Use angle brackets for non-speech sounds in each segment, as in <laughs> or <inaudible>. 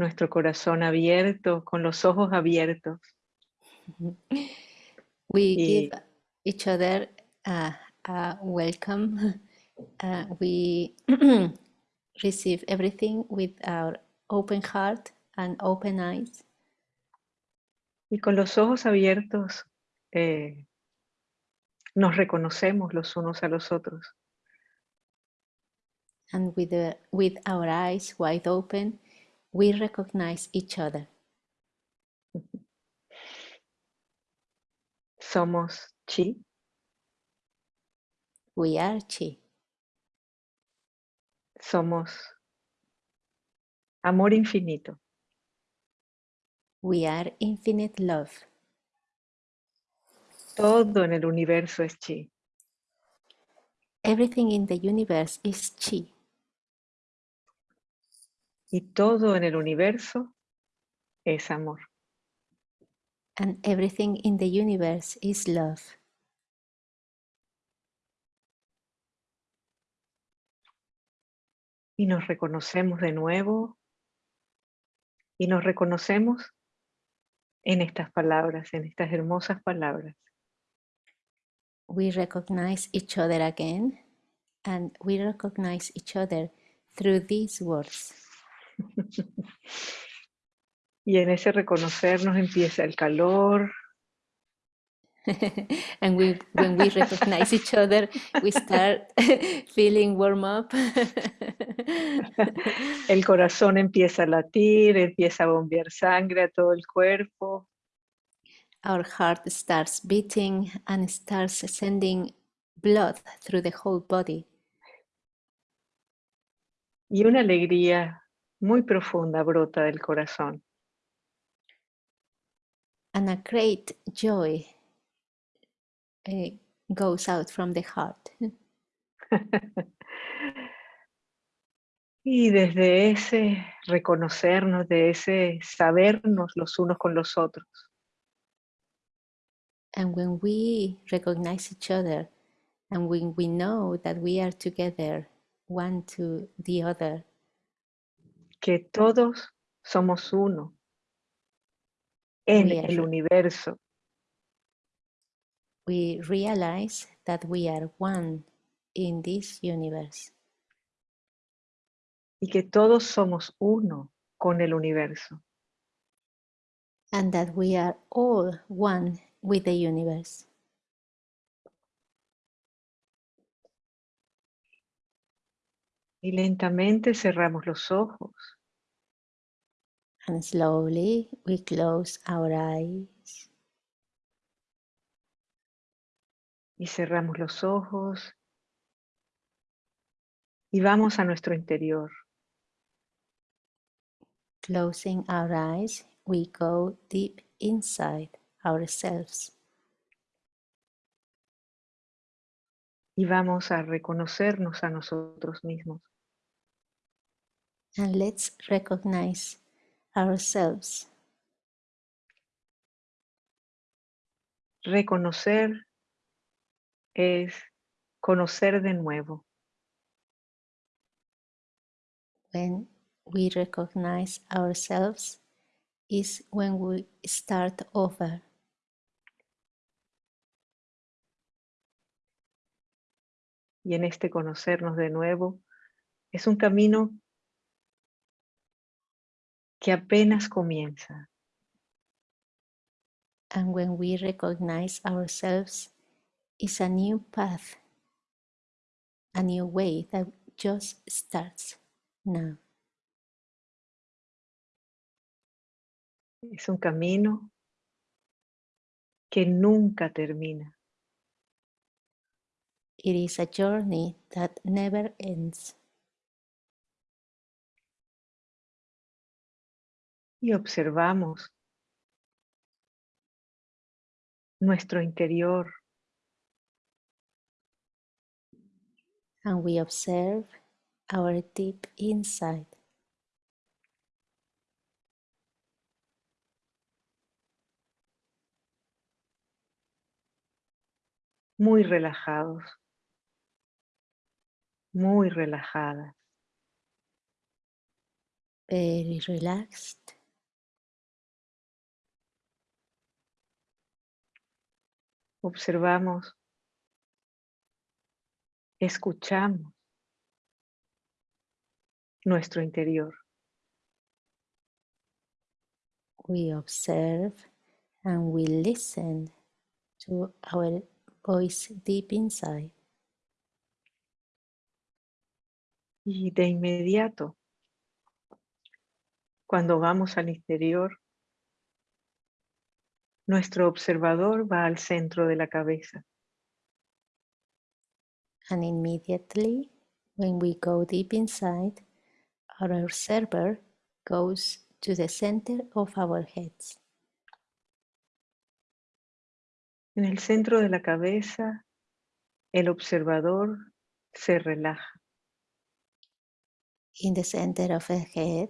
nuestro corazón abierto, con los ojos abiertos. We give each other a, a welcome. <laughs> Uh, we <clears throat> receive everything with our open heart and open eyes. Y con los ojos abiertos eh, nos reconocemos los unos a los otros. And with, the, with our eyes wide open, we recognize each other. Somos chi. We are chi. Somos amor infinito. We are infinite love. Todo en el universo es chi. Everything in the universe is chi. Y todo en el universo es amor. And everything in the universe is love. Y nos reconocemos de nuevo. Y nos reconocemos en estas palabras, en estas hermosas palabras. We recognize each other again and we recognize each other through these words. <laughs> y en ese reconocernos empieza el calor. <laughs> and we, when we recognize each other, we start <laughs> feeling warm up. el corazón empieza a latir, empieza a bombear sangre a todo el cuerpo. Our heart starts beating and starts sending blood through the whole body. Y una alegría muy profunda brota del corazón. And a great joy uh, goes out from the heart. <laughs> y desde ese reconocernos, de ese sabernos los unos con los otros. And when we recognize each other and when we know that we are together, one to the other, que todos somos uno en el universo. We realize that we are one in this universe. Y que todos somos uno con el universo. And that we are all one with the universe. Y lentamente cerramos los ojos. And slowly we close our eyes. Y cerramos los ojos. Y vamos a nuestro interior. Closing our eyes, we go deep inside ourselves. Y vamos a reconocernos a nosotros mismos. And let's recognize ourselves. Reconocer es conocer de nuevo. When we recognize ourselves is when we start over. Y en este conocernos de nuevo es un camino que apenas comienza. And when we recognize ourselves, is a new path, a new way that just starts now. Es un camino que nunca termina. It is a journey that never ends. Y observamos nuestro interior. And we observe our deep inside. Muy relajados, muy relajadas. very relaxed. Observamos, escuchamos nuestro interior. We observe and we listen to our voice deep inside. Y de inmediato, cuando vamos al interior, nuestro observador va al centro de la cabeza. And immediately, when we go deep inside, our observer goes to the center of our heads. En el centro de la cabeza, el observador se relaja. In the center of the head,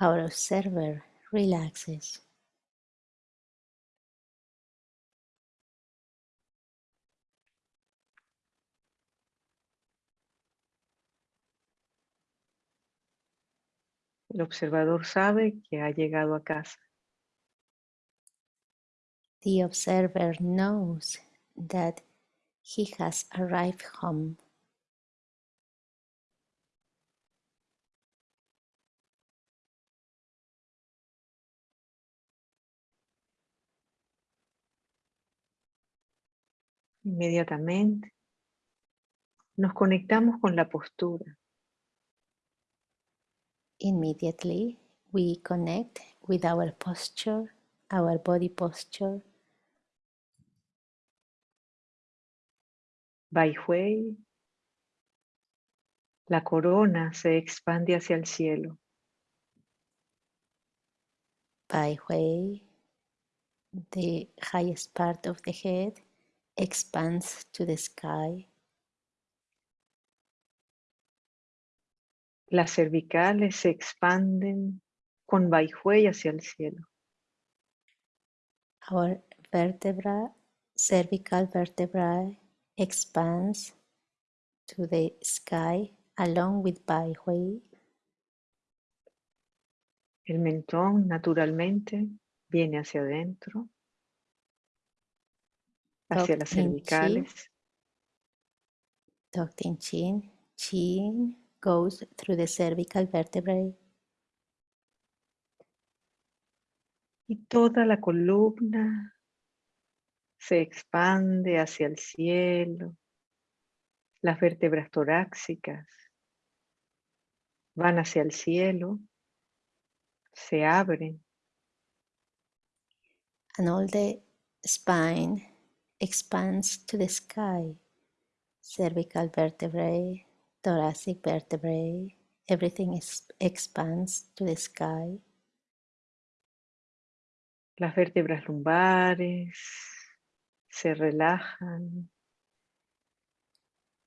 our observer relaxes. El observador sabe que ha llegado a casa. The observer knows that he has arrived home. Inmediatamente nos conectamos con la postura. Immediately, we connect with our posture, our body posture. Bai Hui, la corona se expande hacia el cielo. Bai Hui, the highest part of the head expands to the sky. Las cervicales se expanden con Hui hacia el cielo. Our vertebra, cervical vertebrae expands to the sky along with Hui. El mentón naturalmente viene hacia adentro, hacia las cervicales. Tucked in chin, chin goes through the cervical vertebrae. Y toda la columna se expande hacia el cielo. Las vértebras torácicas van hacia el cielo, se abren and all the spine expands to the sky. Cervical vertebrae, thoracic vertebrae, everything expands to the sky. las vértebras lumbares, se relajan.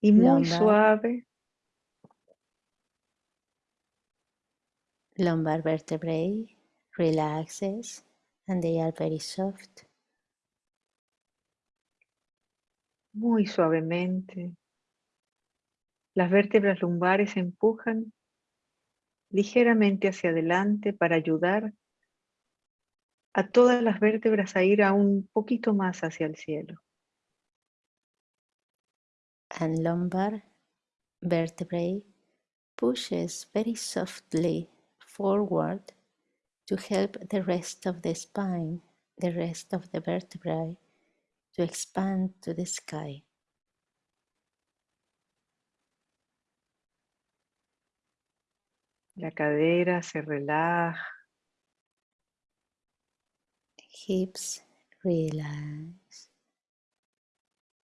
Y muy suave Lumbar vertebrae relaxes and they are very soft. Muy suavemente. Las vértebras lumbares empujan ligeramente hacia adelante para ayudar a todas las vértebras a ir a un poquito más hacia el cielo. and lumbar vertebrae pushes very softly forward to help the rest of the spine, the rest of the vertebrae to expand to the sky. La cadera se relaja, Hips relax.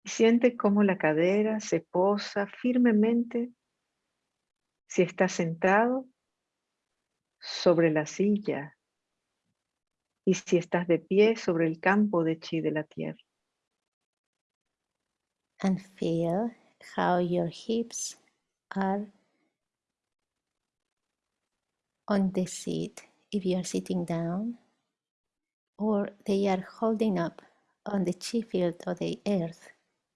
y siente cómo la cadera se posa firmemente si está sentado sobre la silla y si estás de pie sobre el campo de chi de la tierra. and feel how your hips are on the seat if you are sitting down or they are holding up on the chi field of the earth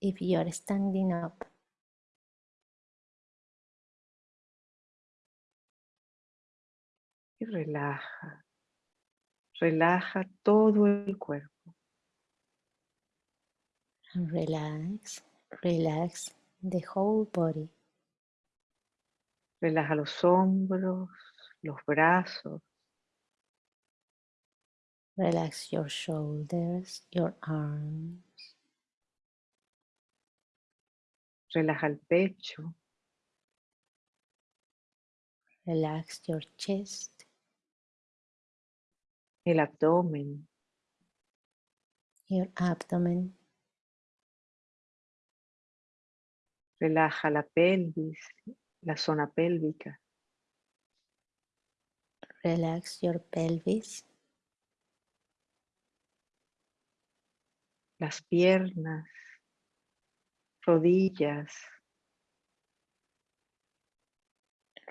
if you are standing up. Y relaja. Relaja todo el cuerpo. Relax, relax the whole body. Relaja los hombros, los brazos, Relax your shoulders, your arms. relaja el pecho, Relax your chest, el abdomen, your abdomen. relaja la pelvis, la zona pélvica, Relax your pelvis, las piernas, rodillas,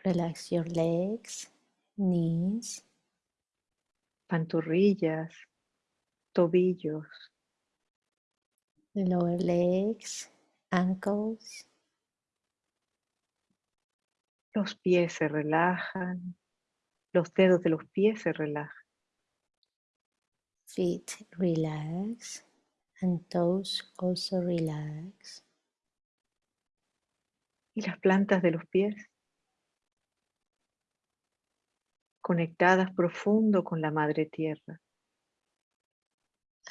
relax your legs, knees, pantorrillas, tobillos, lower legs, ankles, los pies se relajan, los dedos de los pies se relajan, feet relax, and toes also relax. y las plantas de los pies conectadas profundo con la madre tierra.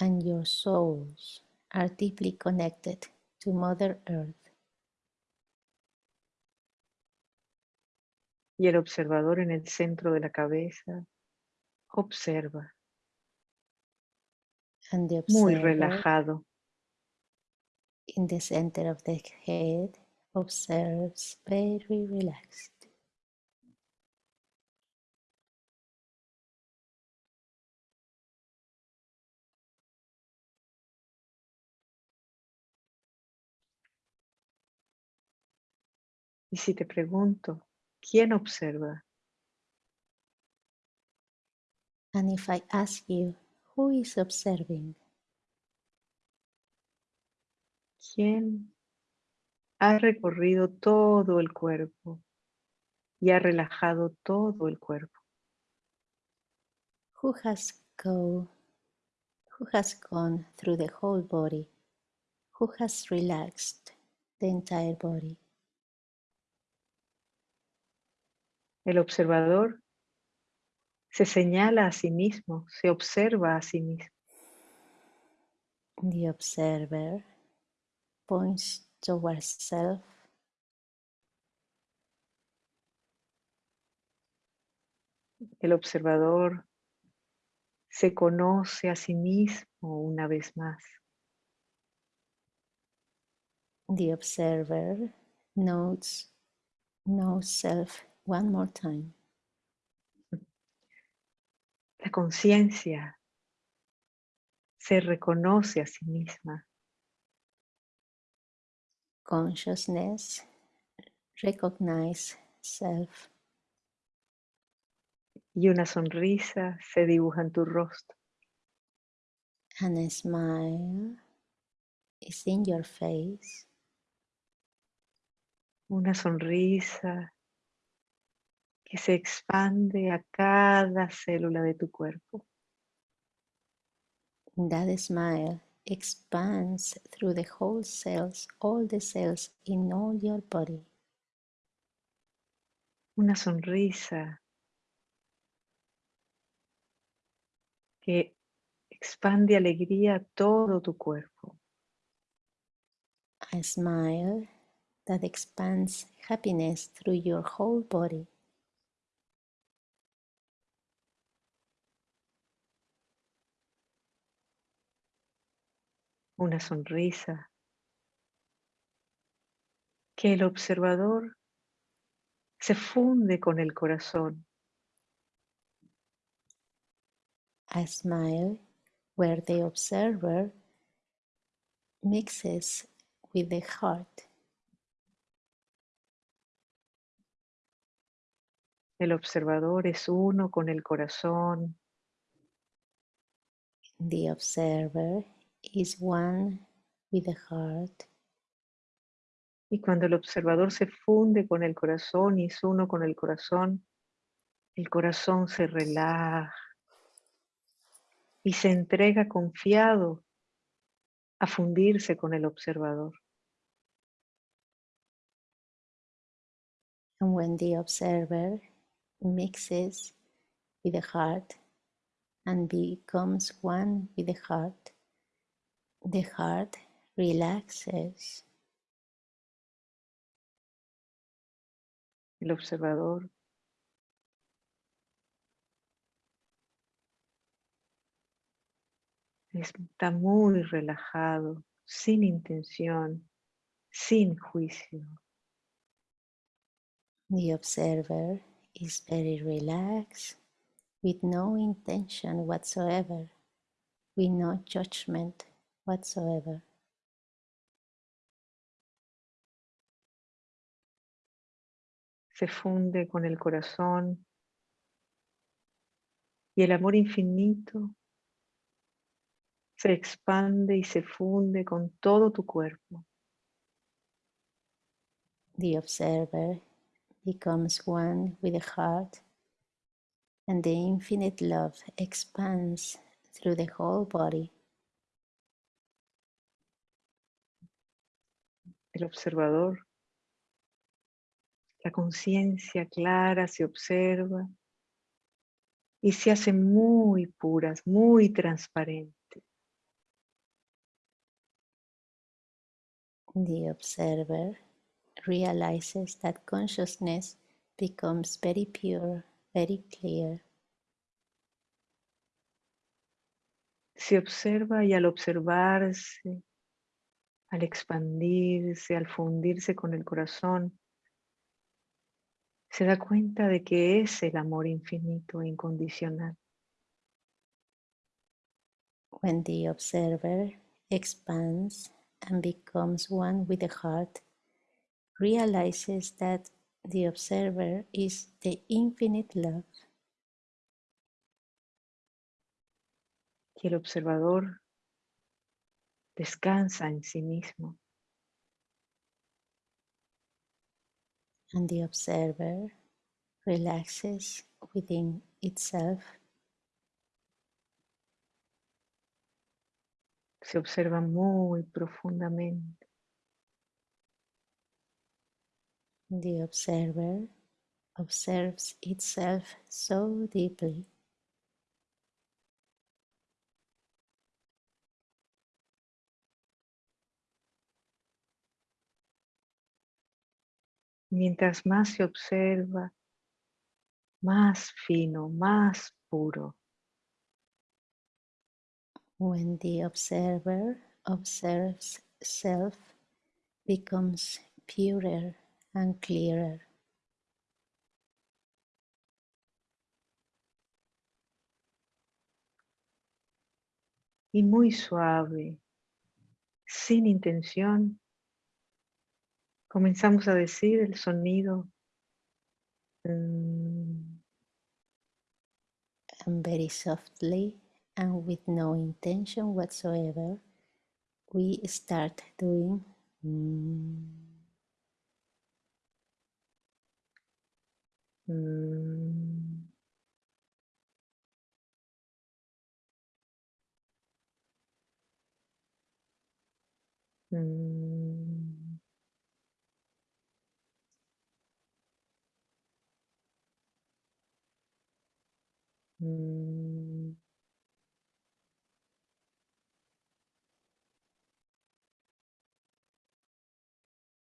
And your souls are deeply connected to Mother Earth. Y el observador en el centro de la cabeza observa, And the muy relajado, in the center of the head observes very relaxed. Y si te pregunto, ¿quién observa? And if I ask you, who is observing? ¿Quién ha recorrido todo el cuerpo y ha relajado todo el cuerpo? Who has go who has gone through the whole body? Who has relaxed the entire body? El observador se señala a sí mismo, se observa a sí mismo. The observer points towards self El observador se conoce a sí mismo una vez más. The observer notes knows self one more time. La conciencia se reconoce a sí misma. Consciousness recognize self y una sonrisa se dibuja en tu rostro. and a smile is in your face. Una sonrisa que se expande a cada célula de tu cuerpo. That smile expands through the whole cells, all the cells in all your body. Una sonrisa que expande alegría a todo tu cuerpo. A smile that expands happiness through your whole body. Una sonrisa. Que el observador se funde con el corazón. A smile where the observer mixes with the heart. El observador es uno con el corazón. The observer is one with the heart. y cuando el observador se funde con el corazón y es uno con el corazón, el corazón se relaja y se entrega confiado a fundirse con el observador. And when the observer mixes with the heart and becomes one with the heart, the heart relaxes. El observador está muy relajado, sin intención, sin juicio. The observer is very relaxed with no intention whatsoever, with no judgment whatsoever. Se funde con el corazón y el amor infinito se expande y se funde con todo tu cuerpo. The observer becomes one with the heart, and the infinite love expands through the whole body. El observador, la conciencia clara se observa y se hace muy puras, muy transparente. The observer realizes that consciousness becomes very pure, very clear. Se observa y al observarse, al expandirse, al fundirse con el corazón, se da cuenta de que es el amor infinito e incondicional. When the observer expands and becomes one with the heart, realizes that the observer is the infinite love. Y el observador descansa en sí mismo. And the observer relaxes within itself. Se observa muy profundamente. The observer observes itself so deeply. Mientras más se observa, más fino, más puro. When the observer observes self, becomes purer and clearer. Y muy suave, sin intención, comenzamos a decir el sonido. mm, And very softly and with no intention whatsoever, we start doing. mm, mm, mm, mm.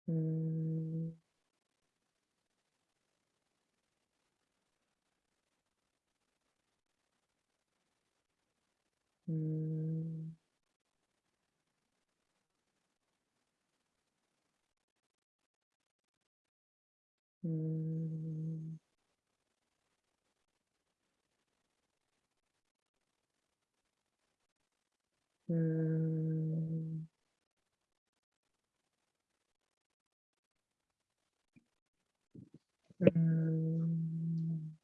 Mm, mm, mm, mm, mm.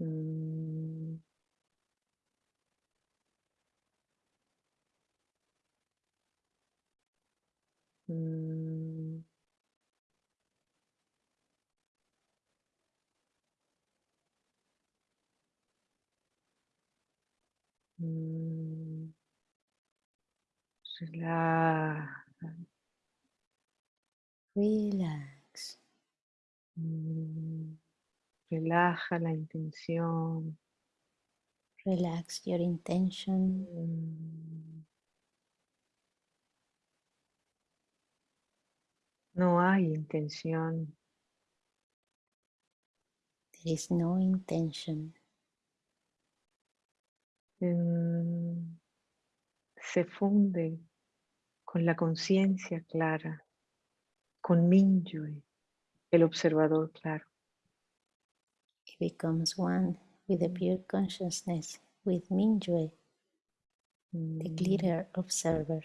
Mm, mm, Relaja. Relax. Mm. Relaja la intención. Relax your intention. Mm. No hay intención. There is no intention. Mm. Se funde con la conciencia clara, con Minyue, el observador claro. It becomes one with the pure consciousness, with Mingyue, the Mm. clearer observer.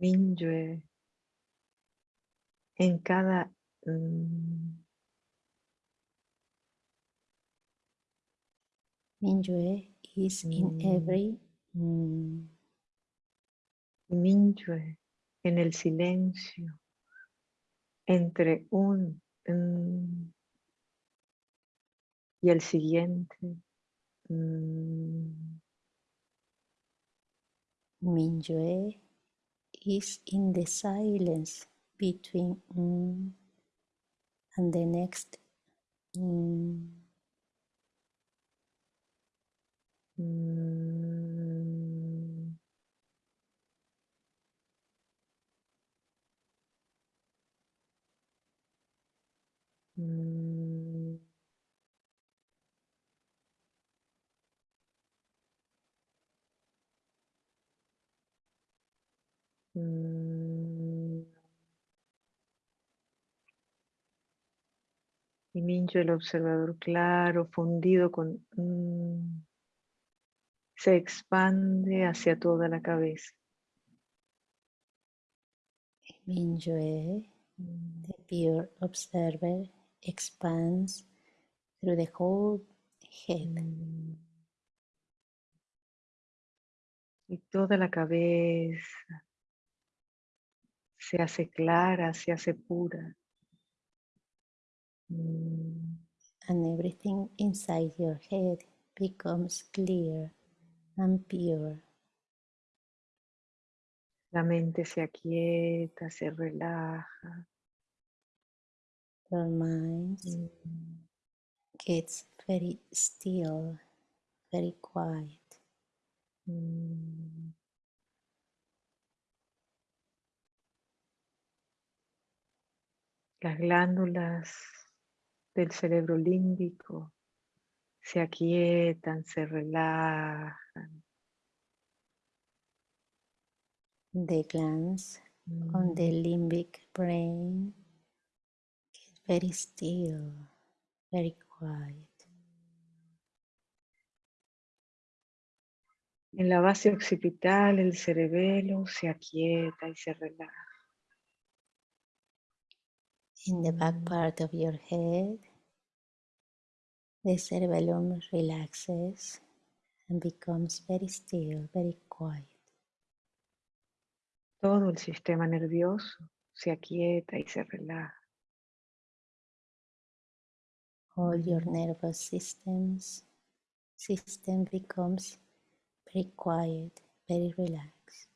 Minyue en cada mm, Mingyue is in Mm. every mm, en el silencio entre un mm, y el siguiente. mm, Mingyue is in the silence between mm and the next mm, mm, mm, mm. Y Mincho, el observador claro, fundido con... se expande hacia toda la cabeza. Mingyue, the pure observer, expands through the whole head. Y toda la cabeza se hace clara, se hace pura. Mm, and everything inside your head becomes clear and pure. La mente se aquieta, se relaja. Your mind Mm, gets very still, very quiet. mm. Las glándulas del cerebro límbico se aquietan, se relajan. The glands on the Mm, limbic brain get very still, very quiet. En la base occipital el cerebelo se aquieta y se relaja. In the back part of your head, the cerebellum relaxes and becomes very still, very quiet. Todo el sistema nervioso se aquieta y se relaja. all your nervous systems system becomes very quiet, very relaxed.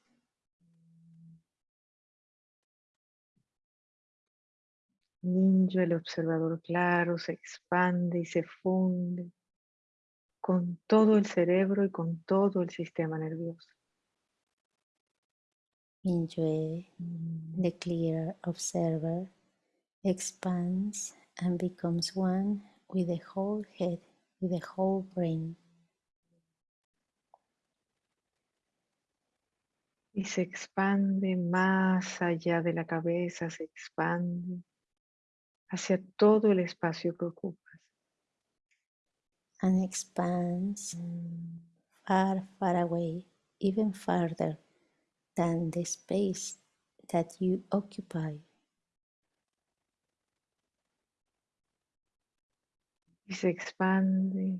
Ninja, el observador claro, se expande y se funde con todo el cerebro y con todo el sistema nervioso. Enjoy the clear observer expands and becomes one with the whole head, with the whole brain. Y se expande más allá de la cabeza, se expande hacia todo el espacio que ocupas. And expands Mm, far, far away, even farther than the space that you occupy. Y se expande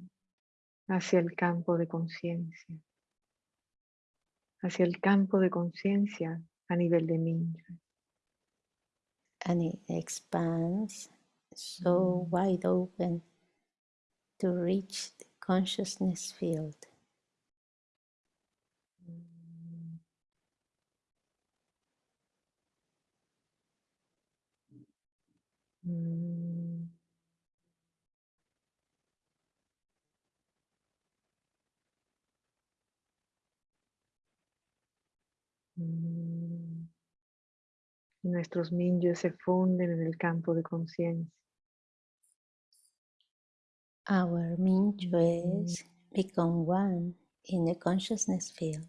hacia el campo de conciencia. Hacia el campo de conciencia a nivel de ninja. And it expands so wide open to reach the consciousness field. Nuestros mingyos se funden en el campo de conciencia. Our Mingyues become one in the consciousness field.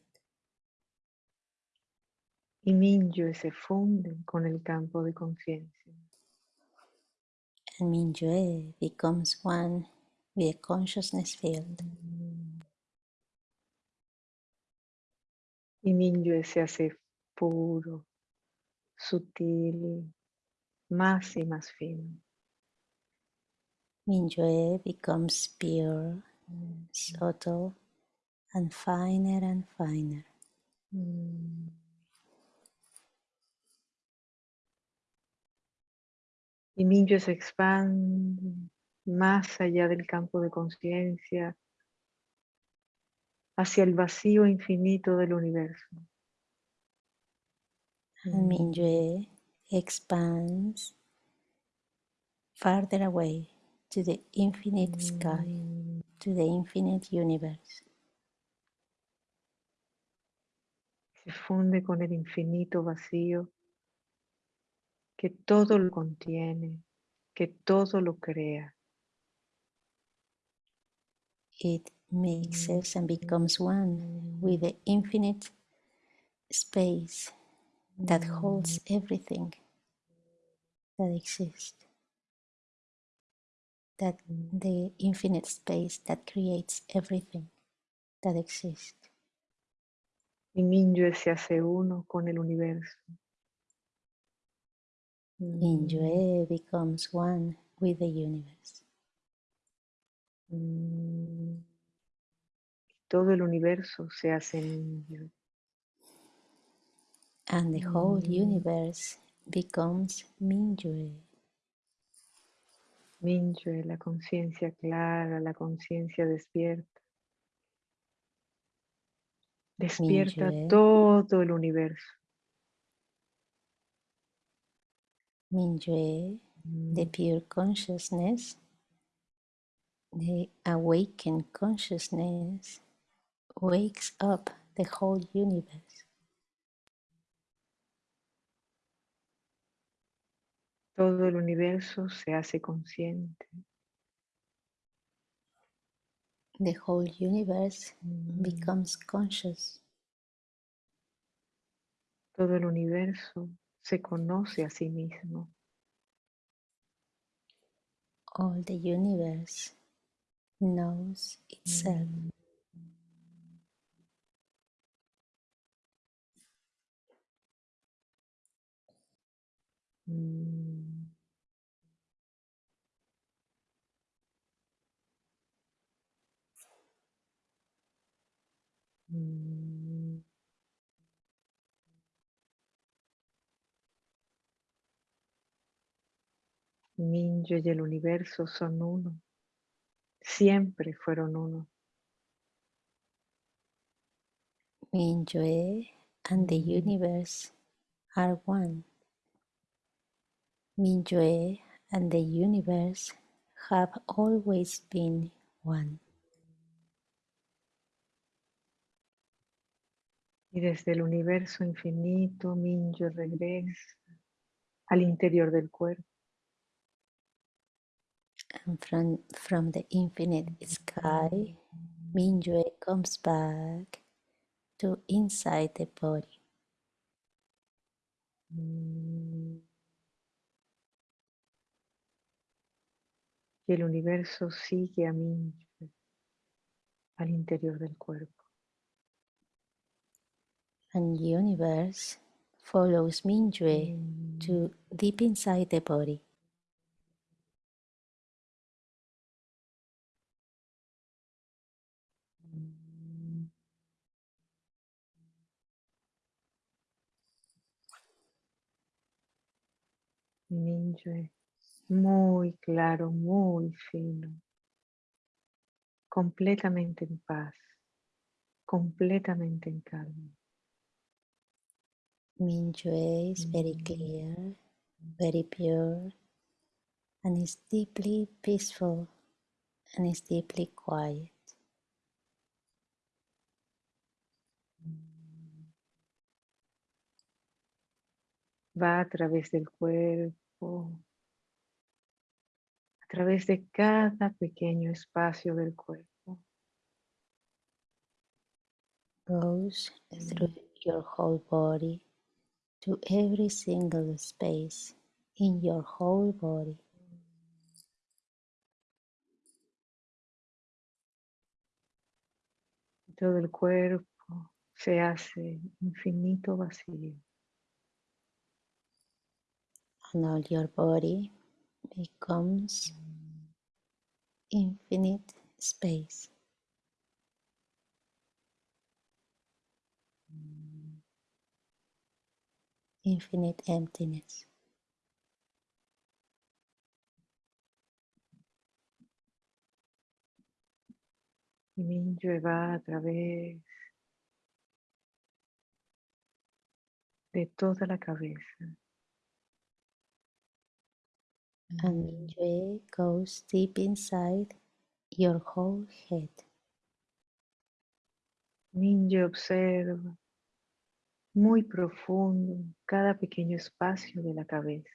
Y mingyos se funden con el campo de conciencia. and Mingyue becomes one with the consciousness field. Y mingyue se hace puro, sutil, más y más fino. Mingyue becomes pure, subtle, and finer and finer. Mm. Y Mingyue se expande más allá del campo de conciencia, hacia el vacío infinito del universo. And Mingyue expands farther away to the infinite sky, to the infinite universe. Se funde con el infinito vacío que todo lo contiene, que todo lo crea. It mixes and becomes one with the infinite space that holds everything that exists. That the infinite space that creates everything that exists. Y Mingyue se hace uno con el universo. Mm. Mingyue becomes one with the universe. Mm. Todo el universo se hace Mingyue. And the whole Mm. universe becomes Mingyue. Mingyue, la conciencia clara, la conciencia despierta. Despierta todo el universo. Mingyue, the Mm. pure consciousness, the awakened consciousness, wakes up the whole universe. Todo el universo se hace consciente. The whole universe Mm. becomes conscious. Todo el universo se conoce a sí mismo. All the universe knows itself. Mm. Minyo y el universo son uno. Siempre fueron uno. Mingyue and the Mm. universe are one. Mingyue and the universe have always been one. Y desde el universo infinito, Minyo regresa al interior del cuerpo. And from, from the infinite sky, Mingyue comes back to inside the body. Y el universo sigue a Minyo al interior del cuerpo. And universe follows Mingyue to deep inside the body. Mingyue, muy claro, muy fino. completamente en paz, completamente en calma. Mingyue is very Mm. clear, very pure, and is deeply peaceful and is deeply quiet. Va a través del cuerpo, a través de cada pequeño espacio del cuerpo. Goes through your whole body to every single space in your whole body. Todo el cuerpo se hace infinito vacío. and all your body becomes infinite space. Infinite emptiness. Y va a través de toda la cabeza. And Mingyue goes deep inside your whole head. Minyue observa muy profundo cada pequeño espacio de la cabeza.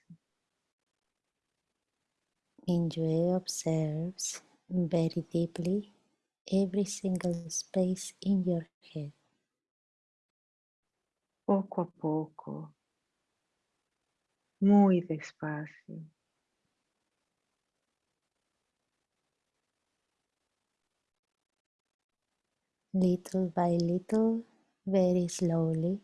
Mingyue observes very deeply every single space in your head. Poco a poco, muy despacio. Little by little, very slowly,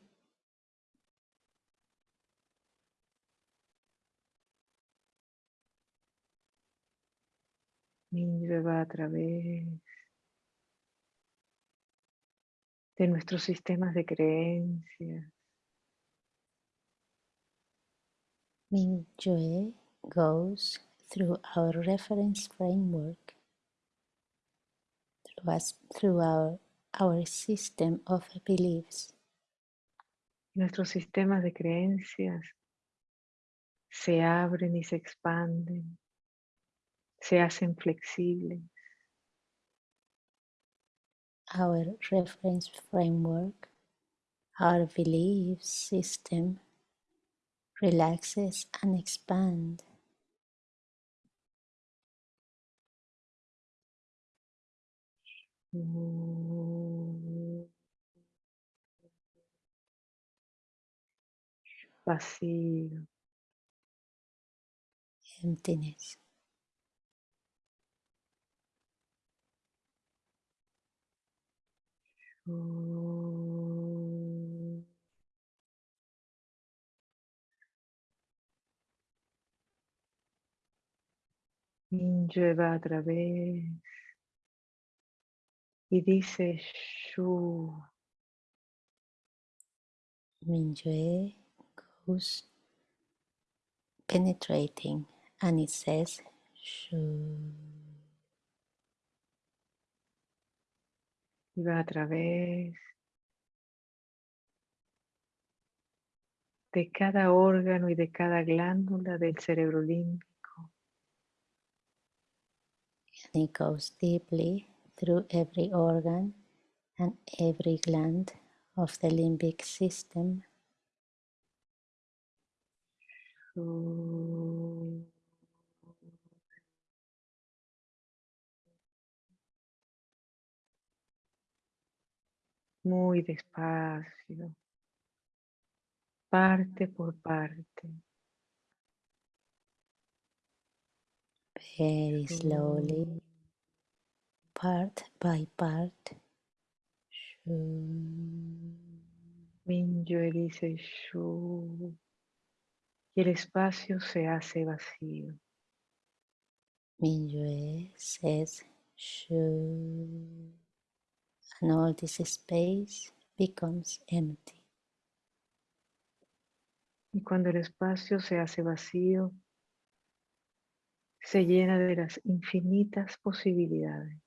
Minyue va a través de nuestros sistemas de creencias, Mingyue goes through our reference framework, through, us, through our, our system of beliefs. nuestros sistemas de creencias se abren y se expanden, se hacen flexibles. Our reference framework, our belief system relaxes and expands. Vacío, emptiness. Minyue va a través y dice Shu, Mingyue goes penetrating and it says shoo. Y va a través de cada órgano y de cada glándula del cerebro límbico. and it goes deeply through every organ and every gland of the limbic system. Muy despacio, parte por parte. very slowly, Shu. part by part. Minyue dice Shu. Y el espacio se hace vacío. Says shoo, and all this space becomes empty. Y cuando el espacio se hace vacío, se llena de las infinitas posibilidades.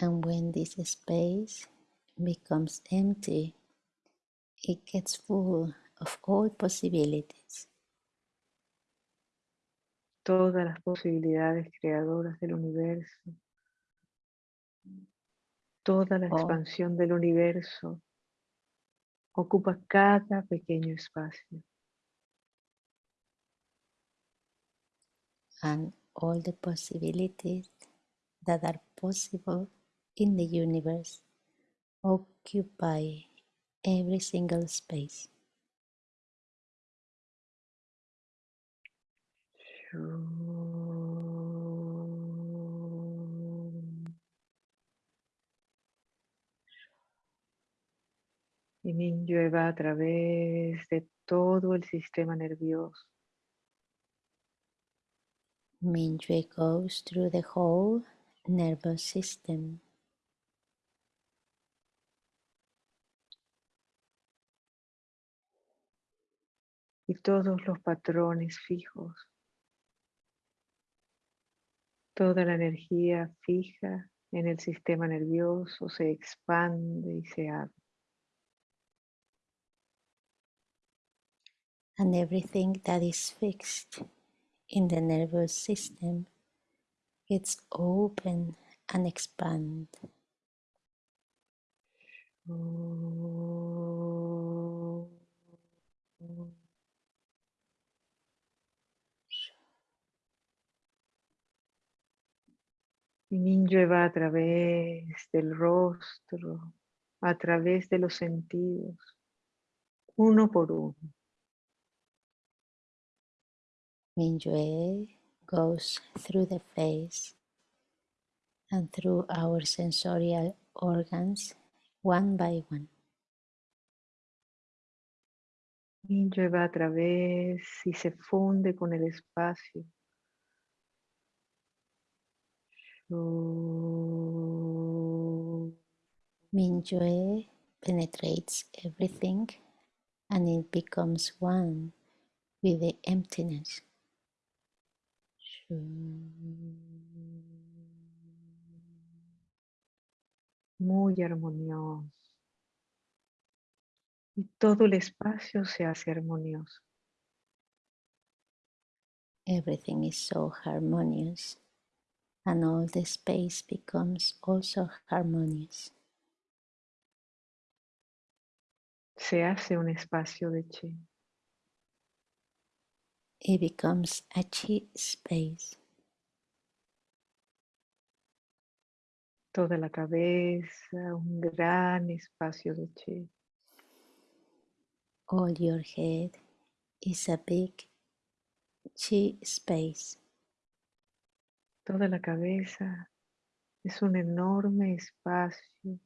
And when this space becomes empty, it gets full of all possibilities. Todas las posibilidades creadoras del universo. Toda la Oh. expansión del universo ocupa cada pequeño espacio. and all the possibilities that are possible in the universe occupy every single space. Y Minyue va a través de todo el sistema nervioso, Mingyue goes through the whole nervous system, y todos los patrones fijos, toda la energía fija en el sistema nervioso se expande y se abre. And everything that is fixed in the nervous system gets open and expand. Y Minyue va a través del rostro, a través de los sentidos, uno por uno. Mingyue goes through the face and through our sensorial organs one by one. Minyue va a través y se funde con el espacio. Mingyue penetrates everything and it becomes one with the emptiness. Muy armonioso. Y todo el espacio se hace armonioso. Everything is so harmonious and all the space becomes also harmonious. Se hace un espacio de chi. It becomes a chi space. Toda la cabeza, un gran espacio de chi. All your head is a big chi space. Toda la cabeza es un enorme espacio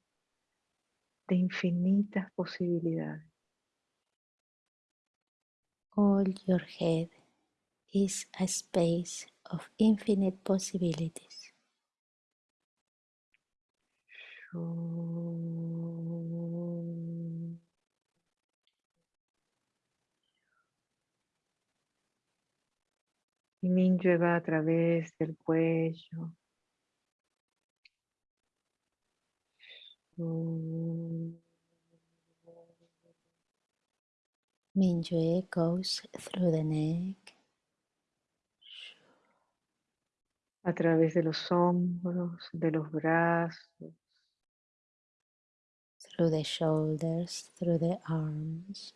de infinitas posibilidades. All your head is a space of infinite possibilities. Y va a través del cuello. Mingyue goes through the neck, a través de los hombros, de los brazos, through the shoulders, through the arms,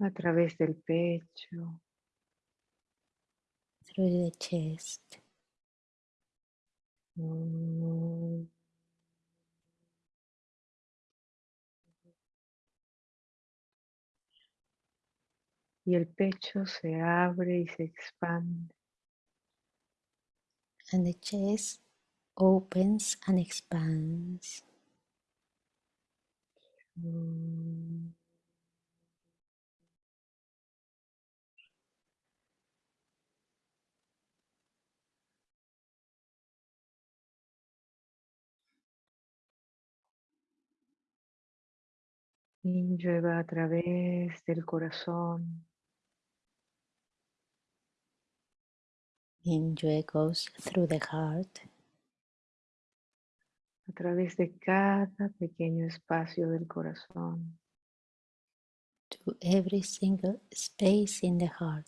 a través del pecho, through the chest, Mm. Y el pecho se abre y se expande. and the chest opens and expands. Mm. Minyue va a través del corazón, Minyue goes through the heart a través de cada pequeño espacio del corazón. to every single space in the heart.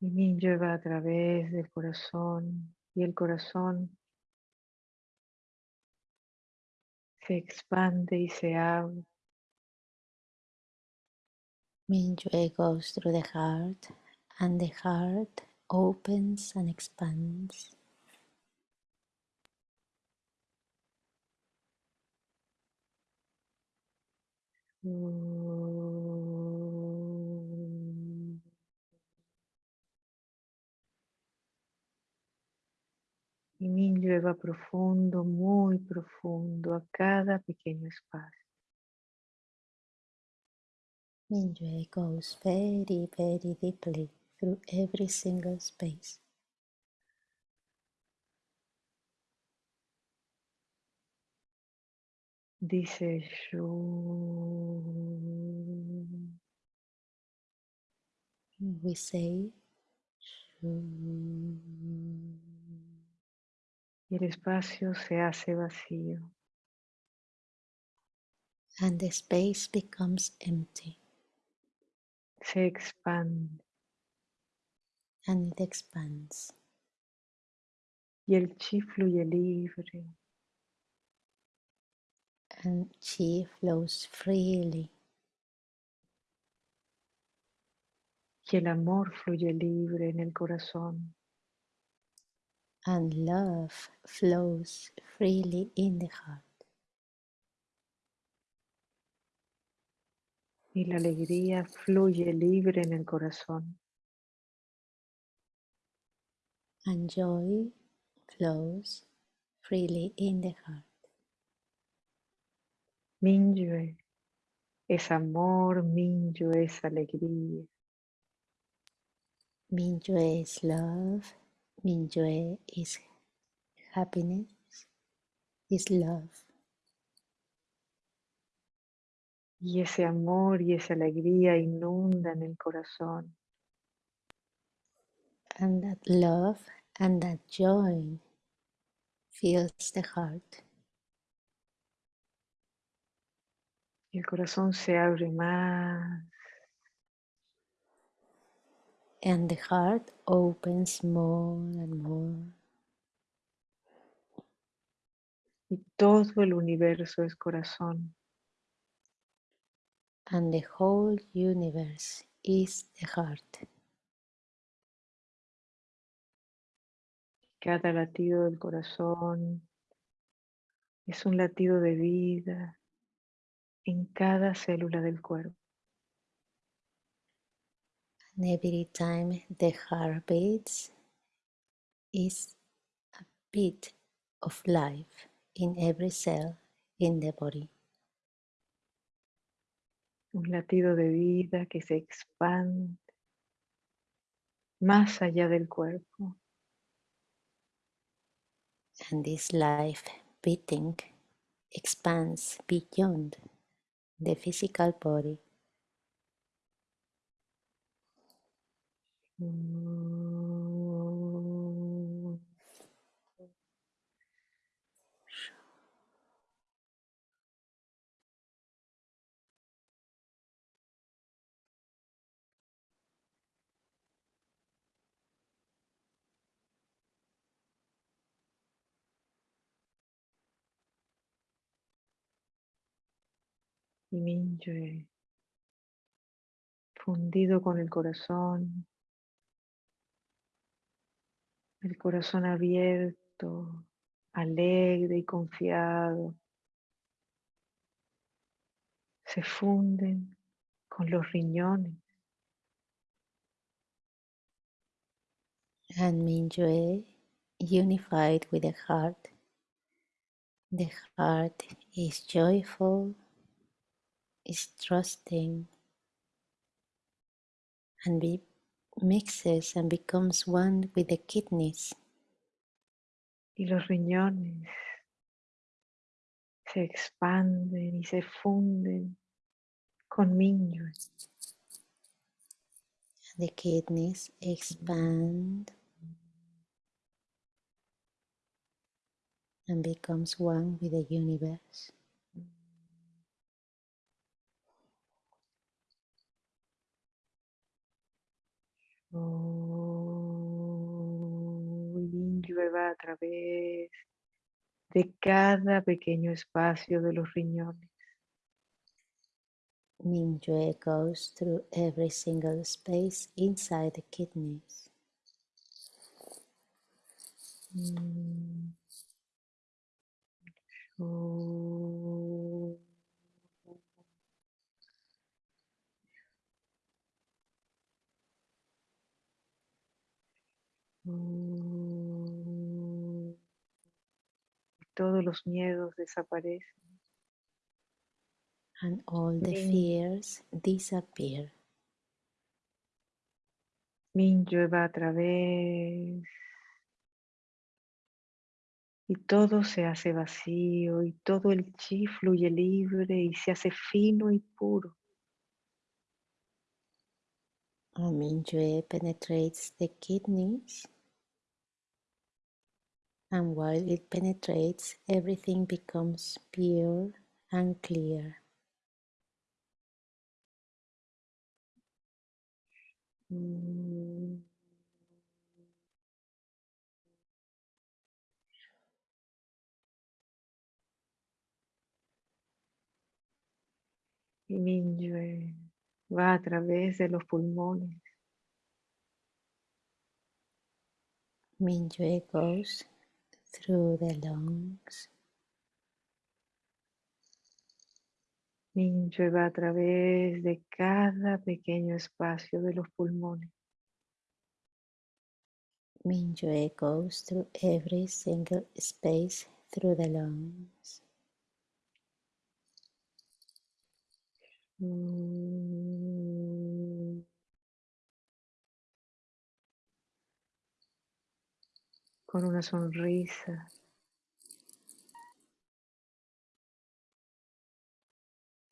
Y Minyue va a través del corazón y el corazón se expande y se abre Minyue goes through the heart and the heart opens and expands. Y Minyue va profundo, muy profundo, a cada pequeño espacio. Minyue goes very, very deeply through every single space. Dice Shu. We say "Shu". Y el espacio se hace vacío. and the space becomes empty Se expande. and it expands. Y el chi fluye libre. and chi flows freely Y el amor fluye libre en el corazón. And love flows freely in the heart Y la alegría fluye libre en el corazón. and joy flows freely in the heart. Minyue es amor, Minyue es alegría. Minyue is love, Minyue is happiness, is love. Y ese amor y esa alegría inundan el corazón. And that love and that joy fills the heart. Y el corazón se abre más And the heart opens more and more. y todo el universo es corazón. And the whole universe is the heart. Cada latido del corazón es un latido de vida en cada célula del cuerpo. And every time the heart beats is a beat of life in every cell in the body. Un latido de vida que se expande más allá del cuerpo. And this life beating expands beyond the physical body. Y fundido con el corazón, el corazón abierto, alegre y confiado, se funden con los riñones. And Mingyue, unified with the heart, the heart is joyful, is trusting, and be, mixes and becomes one with the kidneys. Y los riñones se expanden y se funden con Minyue. The kidneys expand and becomes one with the universe. Oh, Minyue va a través de cada pequeño espacio de los riñones. Mingyue goes through every single space inside the kidneys. Mm. Todos los miedos desaparecen. and all the fears disappear. Minyue va a través y todo se hace vacío y todo el chi fluye libre y se hace fino y puro. Mingyue penetrates the kidneys, and while it penetrates, everything becomes pure and clear. Mm. Y Minyue va a través de los pulmones Mingyue goes through the lungs. Minyue va a través de cada pequeño espacio de los pulmones. Mingyue goes through every single space through the lungs. Mm. Con una sonrisa.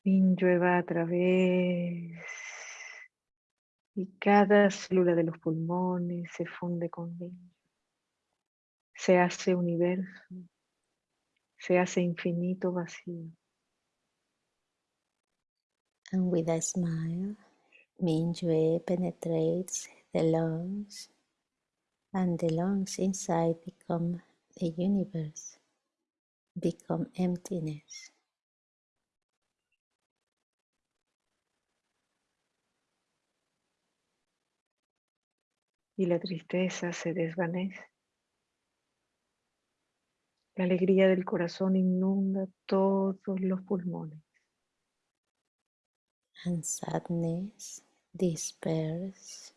Minyue va a través y cada célula de los pulmones se funde con Minyue. Se hace universo, se hace infinito vacío. And with a smile, Mingyue penetrates the lungs, and the lungs inside become the universe, become emptiness. y la tristeza se desvanece. La alegría del corazón inunda todos los pulmones. and sadness disperse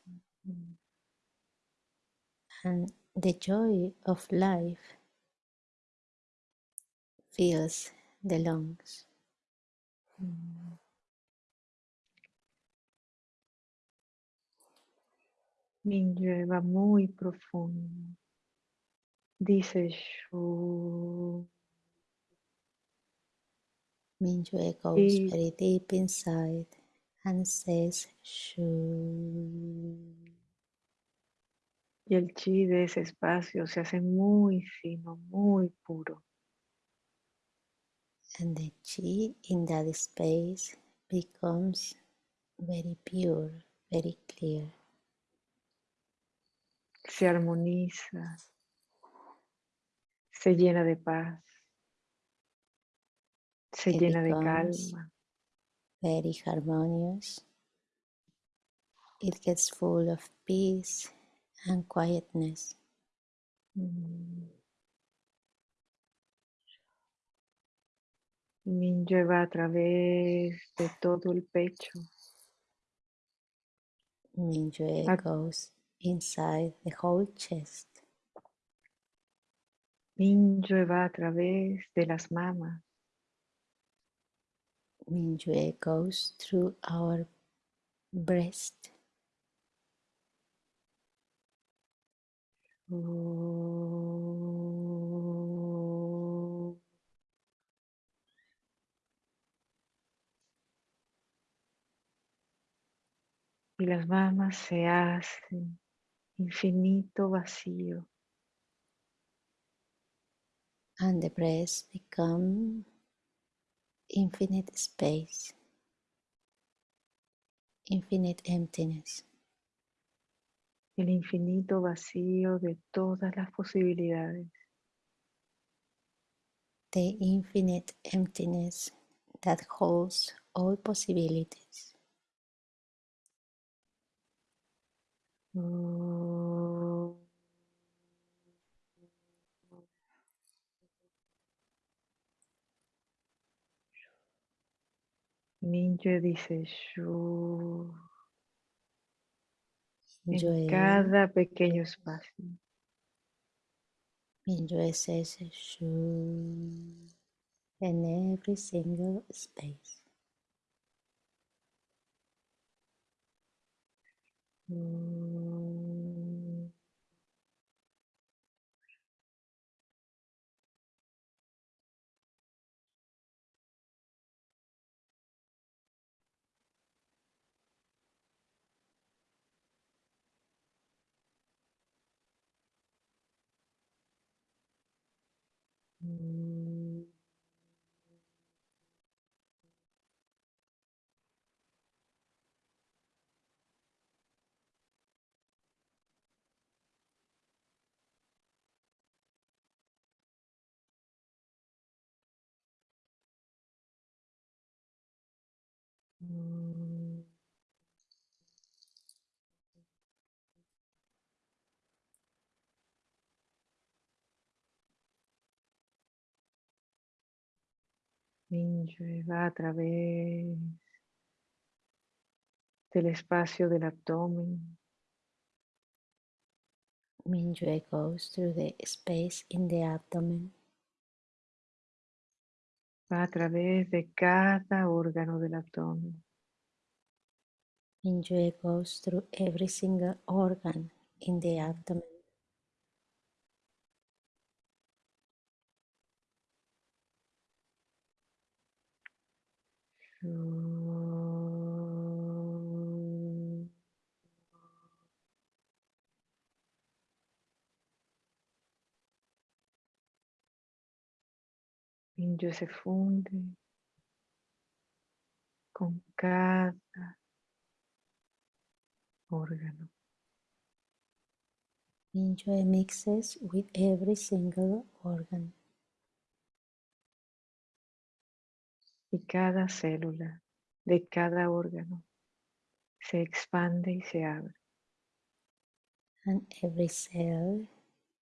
and the joy of life fills the lungs Minyue va muy profundo. Dice Shu. Mingyue goes very deep inside and says shoo Y el chi de ese espacio se hace muy fino, muy puro. and the chi in that space becomes very pure very clear Se armoniza. Se llena de paz. Se It llena de calma. very harmonious it gets full of peace and quietness Mm. Va a través de todo el pecho. Mingyue goes inside the whole chest. Minyue va a través de las mamas. Mingyue goes through our breast. Y las mamas se hacen infinito vacío. And the breath become infinite space, infinite emptiness. El infinito vacío de todas las posibilidades. The infinite emptiness that holds all possibilities. Oh. Mingyue dice Shu en Mingyue, cada pequeño espacio. Mingyue says Shu in every single space. Mm. Mm. Mingyue va a través del espacio del abdomen, Mingyue goes through the space in the abdomen, va a través de cada órgano del abdomen. Mingyue goes through every single organ in the abdomen. Mingyue se funde con cada órgano. Mingyue mixes with every single organ. Y cada célula de cada órgano se expande y se abre. and every cell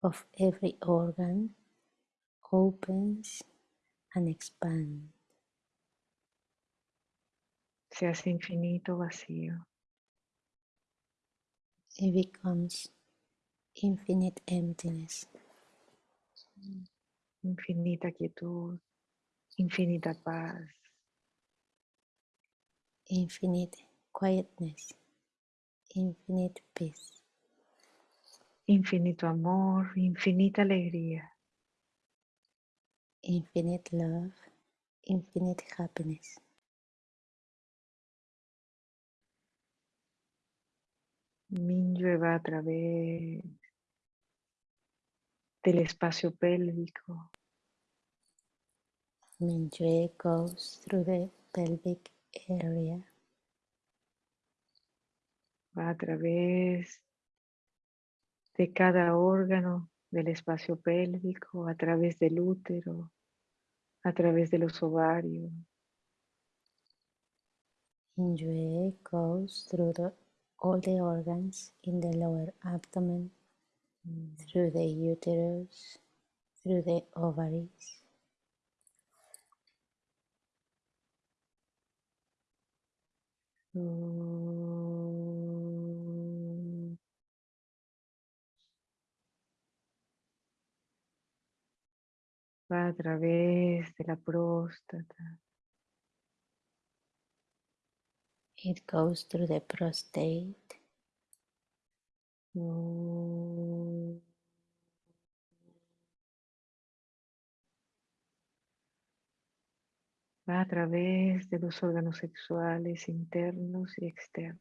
of every organ opens and expands. Se hace infinito vacío. It becomes infinite emptiness, infinita quietud, infinita paz, infinite quietness, infinite peace, infinito amor, infinita alegría. infinite love, infinite happiness. Mingyue va a través del espacio pélvico, Mingyue goes through the pelvic area, va a través de cada órgano del espacio pélvico, a través del útero, a través de los ovarios, Mingyue goes through the, all the organs in the lower abdomen, through the uterus, through the ovaries, Va a través de la próstata, it goes through the prostate. Va a través de los órganos sexuales internos y externos.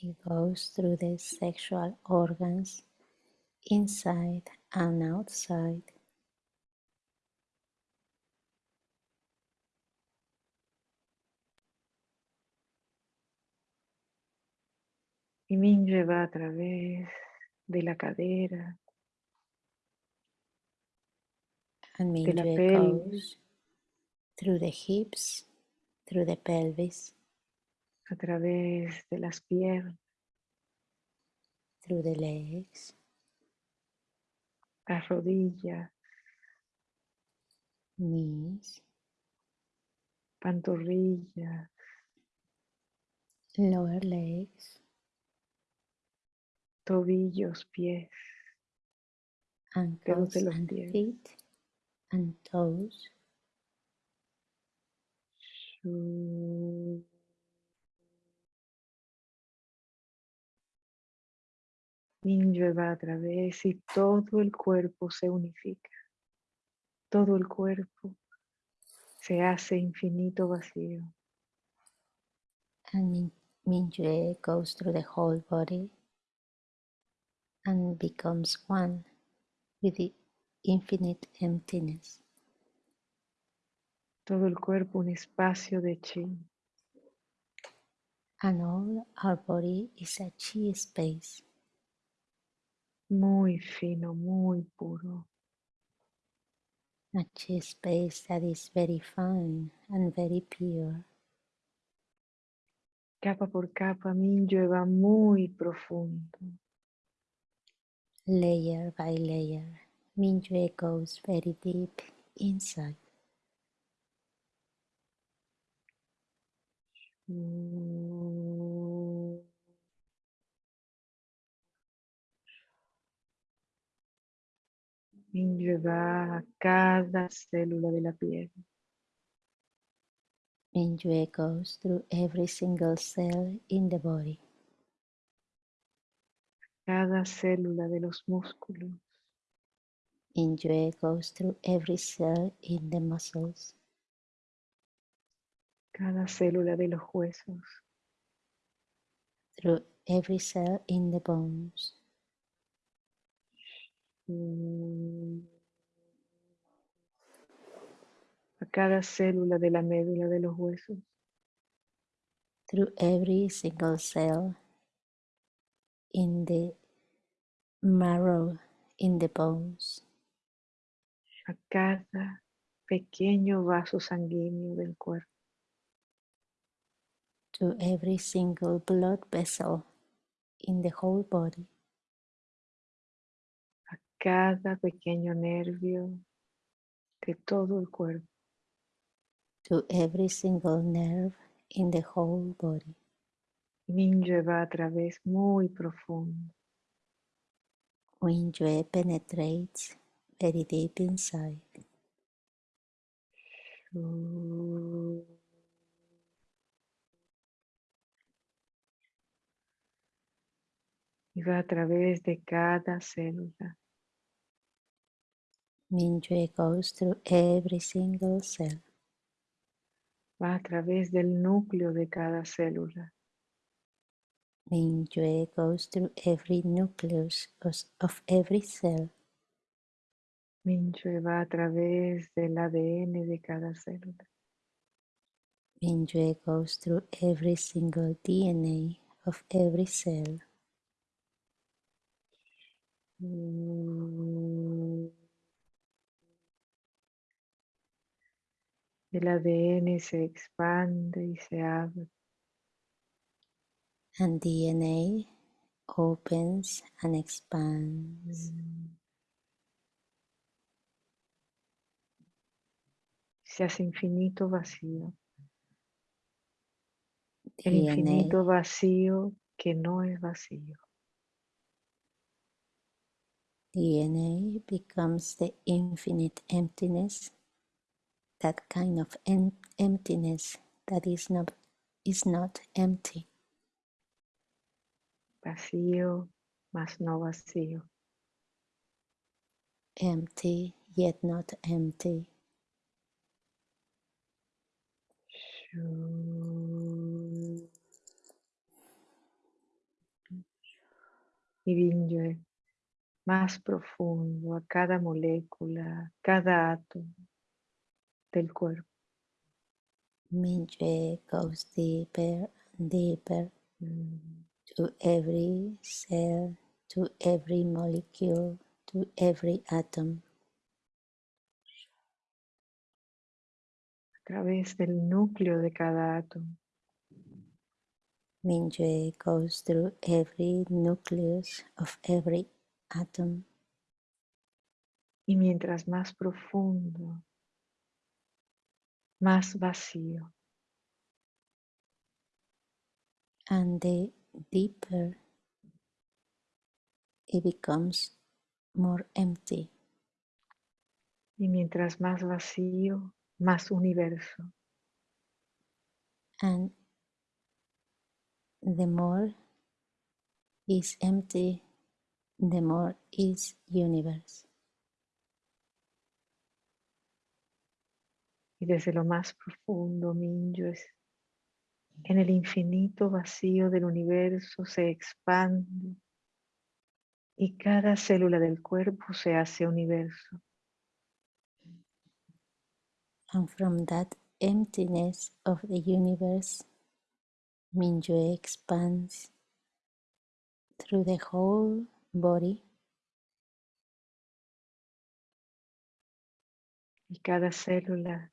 It goes through the sexual organs inside and outside. Y va a través de la cadera, And de la Mingyue pelvis, through the hips, through the pelvis, a través de las piernas, through the legs, las rodillas, knees, pantorrillas, lower legs, tobillos, pies, ankles de los and pies. feet, and toes. Mingyue va a través y todo el cuerpo se unifica. Todo el cuerpo se hace infinito vacío. And Min- Mingyue goes through the whole body and becomes one with the infinite emptiness. Todo el cuerpo un espacio de chi. And all our body is a chi space, muy fino, muy puro. a chi space that is very fine and very pure. Capa por capa, Mingyue va muy profundo. Layer by layer, Mingyue goes very deep inside. Mingyue va a cada célula de la piel. Mingyue goes through every single cell in the body, cada célula de los músculos, Mingyue goes through every cell in the muscles, cada célula de los huesos, through every cell in the bones, a cada célula de la médula de los huesos, through every single cell in the marrow, in the bones, a cada pequeño vaso sanguíneo del cuerpo, to every single blood vessel in the whole body, a cada pequeño nervio de todo el cuerpo. to every single nerve in the whole body. Mingyue va a través muy profundo. Mingyue penetrates very deep inside. Y va a través de cada célula, Mingyue goes through every single cell, va a través del núcleo de cada célula, Mingyue goes through every nucleus of every cell, Mingyue va a través del ADN de cada célula, Mingyue goes through every single DNA of every cell. Mm. El ADN se expande y se abre. And DNA opens and expands. Se hace infinito vacío. El infinito vacío que no es vacío. DNA becomes the infinite emptiness, that kind of em- emptiness that is not, is not empty. Vacío más no vacío. empty yet not empty. Shu. Y Binyue más profundo a cada molécula, cada átomo del cuerpo. Mingyue goes deeper and deeper to every cell, to every molecule, to every atom. a través del núcleo de cada átomo. Mingyue goes through every nucleus of every atom. Y mientras más profundo, más vacío. and the deeper it becomes more empty Y mientras más vacío, más universo. and the more is empty the more is universe Y desde lo más profundo, Minyo es en el infinito vacío del universo se expande y cada célula del cuerpo se hace universo. And from that emptiness of the universe Mingyue expands through the whole body Y cada célula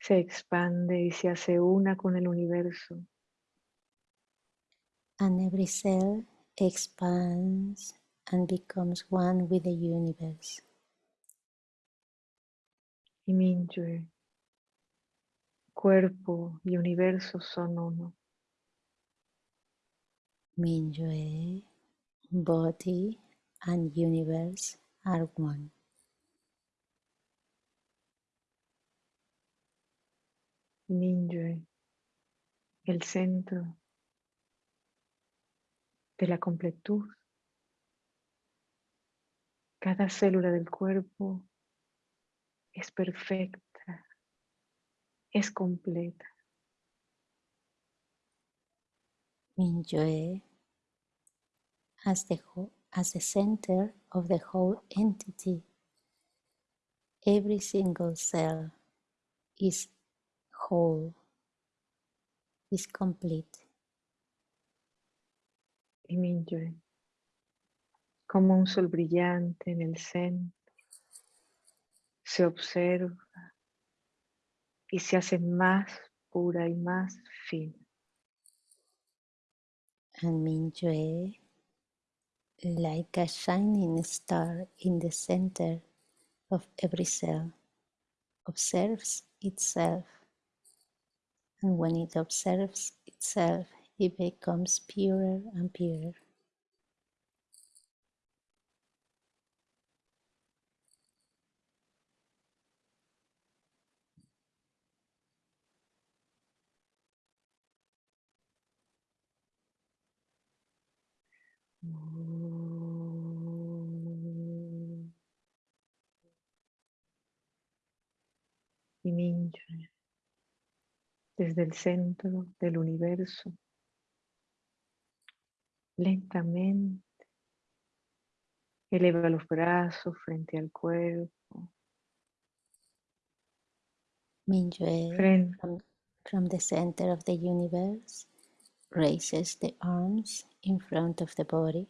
se expande y se hace una con el universo. and every cell expands and becomes one with the universe. Y Mingyue, cuerpo y universo son uno. Mingyue, body and universe are one. Mingyue, el centro de la completud. Cada célula del cuerpo es perfecta, es completa. Mingyue as the, as the center of the whole entity. Every single cell is whole, is complete. Y Mingyue, como un sol brillante en el centro, se observa y se hace más pura y más fina. And Mingyue, like a shining star in the center of every cell, observes itself. And when it observes itself, it becomes purer and purer. Desde el centro del universo, lentamente eleva los brazos frente al cuerpo, Mingyue, frente, from, from the center of the universe, raises the arms in front of the body.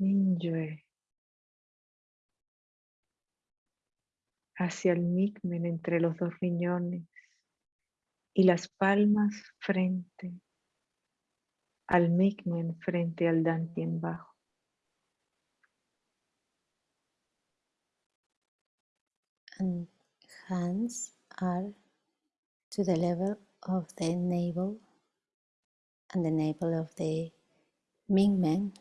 Mingyue, hacia el migmen entre los dos riñones y las palmas frente al migmen frente al dantien bajo. and hands are to the level of the navel and the navel of the Mingmen.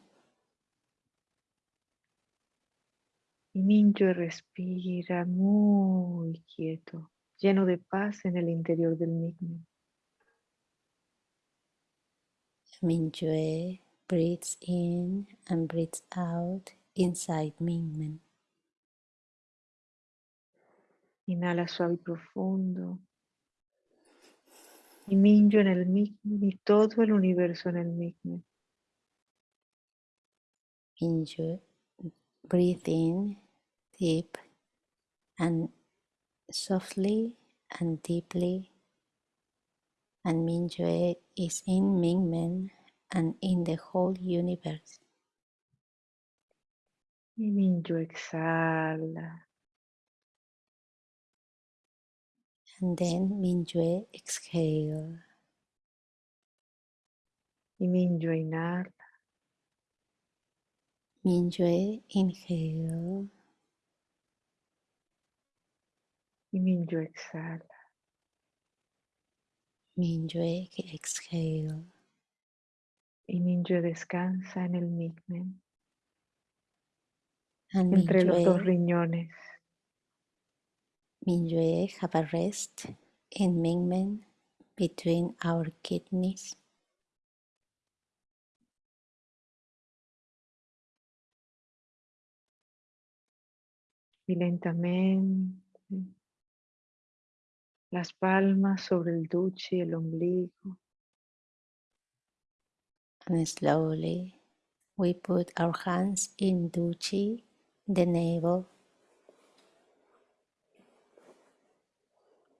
Y Mingyue respira muy quieto, lleno de paz en el interior del migmen. Mingyue breathes in and breathes out inside Mingmen. Inhala suave y profundo. Y Minyo en el Migmen y todo el universo en el Migmen. Mingyue, breathe in deep and softly and deeply. And Mingyue is in Mingmen and in the whole universe. Y Minyo exhala. And then Mingyue exhale. Y Minyo inhala. Mingyue inhale. Y Minyo exhala. Mingyue exhale. Y Minyo descansa en el Migmen. And Entre los dos Mingyue, riñones. Mingyue have a rest in Mingmen between our kidneys. Y lentamente. Las palmas sobre el duche y el ombligo. And slowly we put our hands in Duchi, the navel,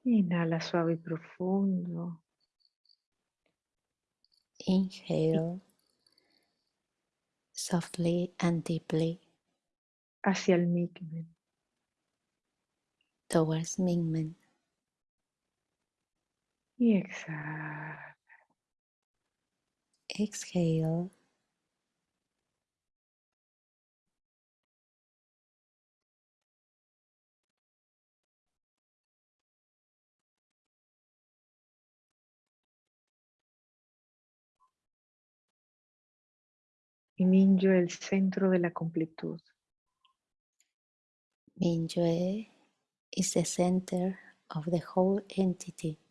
Inhala suave y profundo. inhale softly and deeply hacia el Migmen. towards Mingmen. Y exhala. Exhale Y Minyo el centro de la completud. Mingyue is the center of the whole entity.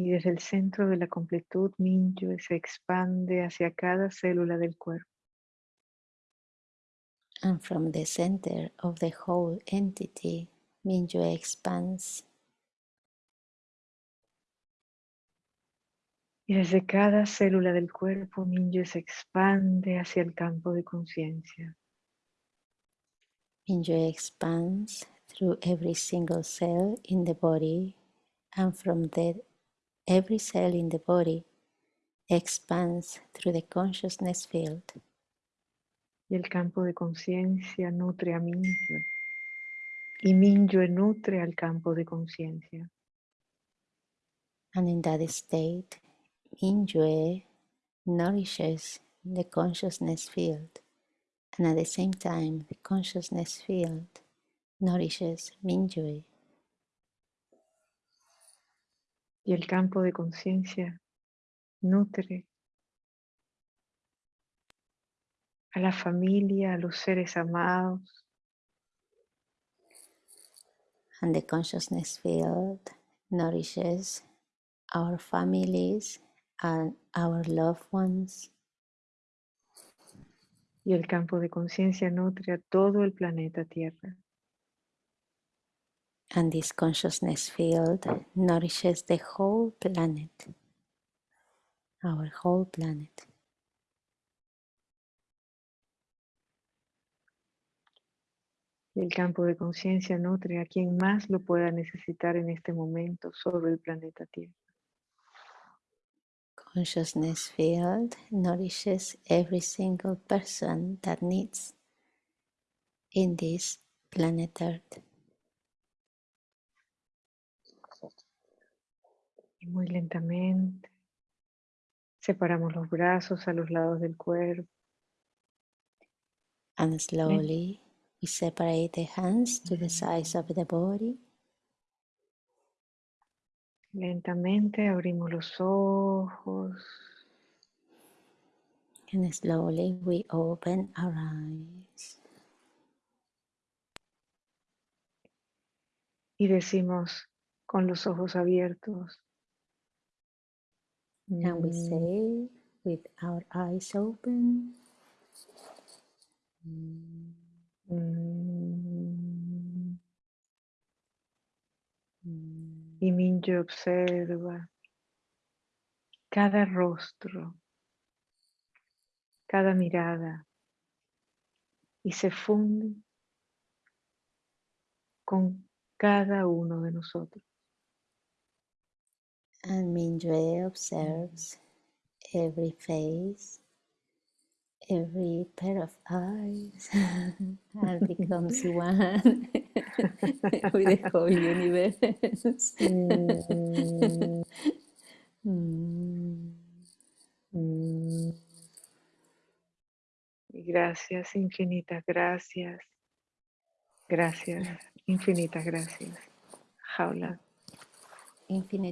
Y desde el centro de la completud, Minyo se expande hacia cada célula del cuerpo. And from the center of the whole entity, Mingyue expands. Y desde cada célula del cuerpo, Minyo se expande hacia el campo de conciencia. Mingyue expands through every single cell in the body, and from that, every cell in the body expands through the consciousness field. Y el campo de conciencia nutre a Minyo. Y Minyo nutre al campo de conciencia. And in that state, Mingyue nourishes the consciousness field, and at the same time, the consciousness field nourishes Mingyue. Y el campo de conciencia nutre a la familia, a los seres amados, And the consciousness field nourishes our families and our loved ones. y el campo de conciencia nutre a todo el planeta Tierra. And this consciousness field nourishes the whole planet, our whole planet. El campo de conciencia nutre a quien más lo pueda necesitar en este momento sobre el planeta Tierra. Consciousness field nourishes every single person that needs in this planet Earth. Y muy lentamente separamos los brazos a los lados del cuerpo. And slowly we separate the hands to the sides of the body. Lentamente abrimos los ojos And slowly we open our eyes y decimos con los ojos abiertos. And we "Mm, say with our eyes open, "Mm, Y Mingyue observa cada rostro, cada mirada y se funde con cada uno de nosotros. And Mingyue observes every face, every pair of eyes, <laughs> and becomes <laughs> one <laughs> with the whole universe. Mm, Mm. mm. Gracias, infinitas gracias. Gracias, infinitas gracias. Jaula. Infinite